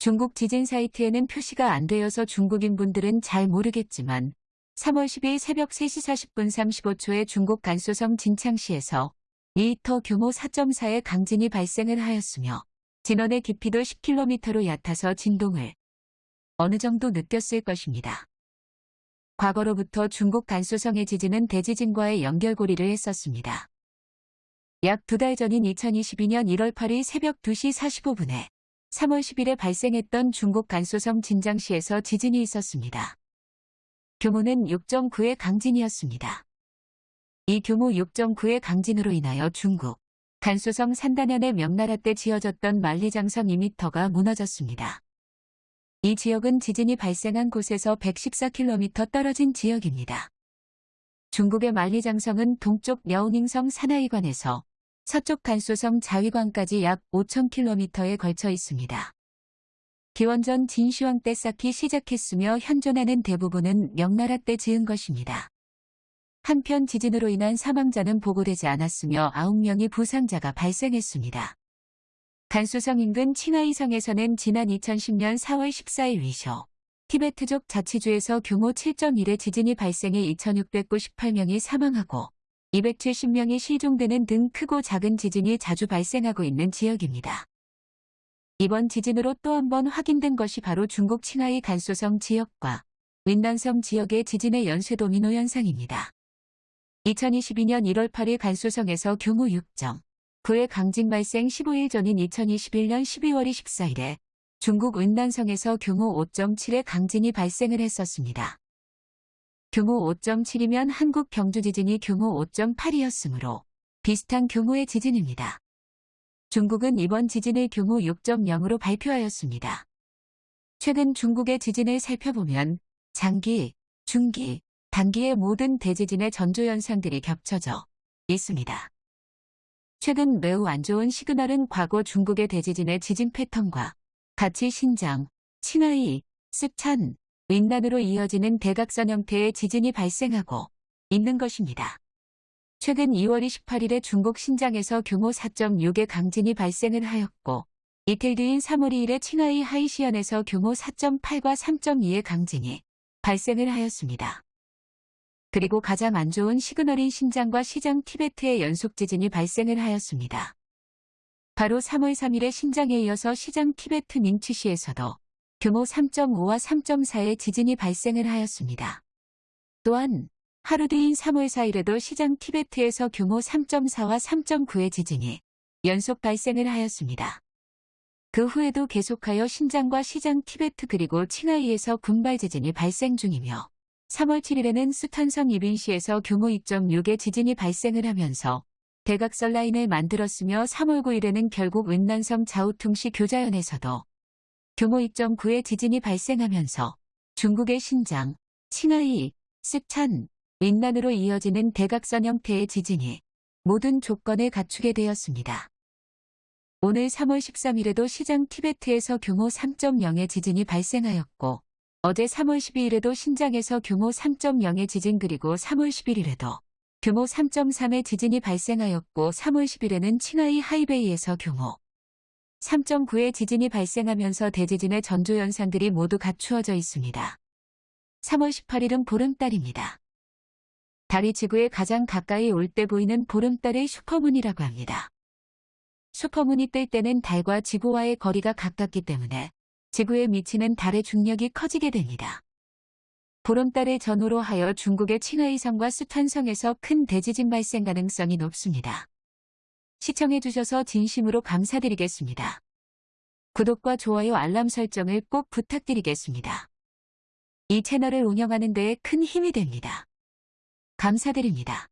중국 지진 사이트에는 표시가 안 되어서 중국인 분들은 잘 모르겠지만 3월 12일 새벽 3시 40분 35초에 중국 간소성 진창시에서 2터 규모 4.4의 강진이 발생을 하였으며 진원의 깊이도 10km로 얕아서 진동을 어느 정도 느꼈을 것입니다. 과거로부터 중국 간소성의 지진은 대지진과의 연결고리를 했었습니다. 약 두 달 전인 2022년 1월 8일 새벽 2시 45분에 3월 10일에 발생했던 중국 간소성 진장시에서 지진이 있었습니다. 규모는 6.9의 강진이었습니다. 이 규모 6.9의 강진으로 인하여 중국 간소성 산단현의 명나라 때 지어졌던 만리장성 2m가 무너졌습니다. 이 지역은 지진이 발생한 곳에서 114km 떨어진 지역입니다. 중국의 만리장성은 동쪽 려우닝성 산하이관에서 서쪽 간소성 자위관까지 약 5,000km에 걸쳐 있습니다. 기원전 진시황 때 쌓기 시작했으며 현존하는 대부분은 명나라 때 지은 것입니다. 한편 지진으로 인한 사망자는 보고되지 않았으며 9명의 부상자가 발생했습니다. 간소성 인근 칭하이성에서는 지난 2010년 4월 14일 위쇼 티베트족 자치주에서 규모 7.1의 지진이 발생해 2,698명이 사망하고 270명이 실종되는 등 크고 작은 지진이 자주 발생하고 있는 지역입니다. 이번 지진으로 또 한 번 확인된 것이 바로 중국 칭하이 간소성 지역과 윈난성 지역의 지진의 연쇄 도미노 현상입니다. 2022년 1월 8일 간소성에서 규모 6.9의 강진 발생 15일 전인 2021년 12월 24일에 중국 윈난성에서 규모 5.7의 강진이 발생을 했었습니다. 규모 5.7이면 한국 경주 지진이 규모 5.8이었으므로 비슷한 규모의 지진입니다. 중국은 이번 지진을 규모 6.0으로 발표하였습니다. 최근 중국의 지진을 살펴보면 장기, 중기, 단기의 모든 대지진의 전조현상들이 겹쳐져 있습니다. 최근 매우 안 좋은 시그널은 과거 중국의 대지진의 지진 패턴과 같이 신장, 칭하이, 습찬, 윈난으로 이어지는 대각선 형태의 지진이 발생하고 있는 것입니다. 최근 2월 28일에 중국 신장에서 규모 4.6의 강진이 발생을 하였고 이틀 뒤인 3월 2일에 칭하이 하이시현에서 규모 4.8과 3.2의 강진이 발생을 하였습니다. 그리고 가장 안 좋은 시그널인 신장과 시장 티베트의 연속 지진이 발생을 하였습니다. 바로 3월 3일에 신장에 이어서 시장 티베트 밍치시에서도 규모 3.5와 3.4의 지진이 발생을 하였습니다. 또한 하루 뒤인 3월 4일에도 시장 티베트에서 규모 3.4와 3.9의 지진이 연속 발생을 하였습니다. 그 후에도 계속하여 신장과 시장 티베트 그리고 칭하이에서 군발 지진이 발생 중이며 3월 7일에는 수탄성 이빈시에서 규모 2.6의 지진이 발생을 하면서 대각선 라인을 만들었으며 3월 9일에는 결국 은난성 자우퉁시 교자연에서도 규모 2.9의 지진이 발생하면서 중국의 신장, 칭하이, 습찬, 윈난으로 이어지는 대각선 형태의 지진이 모든 조건을 갖추게 되었습니다. 오늘 3월 13일에도 시장 티베트에서 규모 3.0의 지진이 발생하였고 어제 3월 12일에도 신장에서 규모 3.0의 지진 그리고 3월 11일에도 규모 3.3의 지진이 발생하였고 3월 10일에는 칭하이 하이베이에서 규모 3.9의 지진이 발생하면서 대지진의 전조 현상들이 모두 갖추어져 있습니다. 3월 18일은 보름달입니다. 달이 지구에 가장 가까이 올 때 보이는 보름달의 슈퍼문이라고 합니다. 슈퍼문이 뜰 때는 달과 지구와의 거리가 가깝기 때문에 지구에 미치는 달의 중력이 커지게 됩니다. 보름달의 전후로 하여 중국의 칭하이성과 수탄성에서 큰 대지진 발생 가능성이 높습니다. 시청해주셔서 진심으로 감사드리겠습니다. 구독과 좋아요 알람 설정을 꼭 부탁드리겠습니다. 이 채널을 운영하는 데에 큰 힘이 됩니다. 감사드립니다.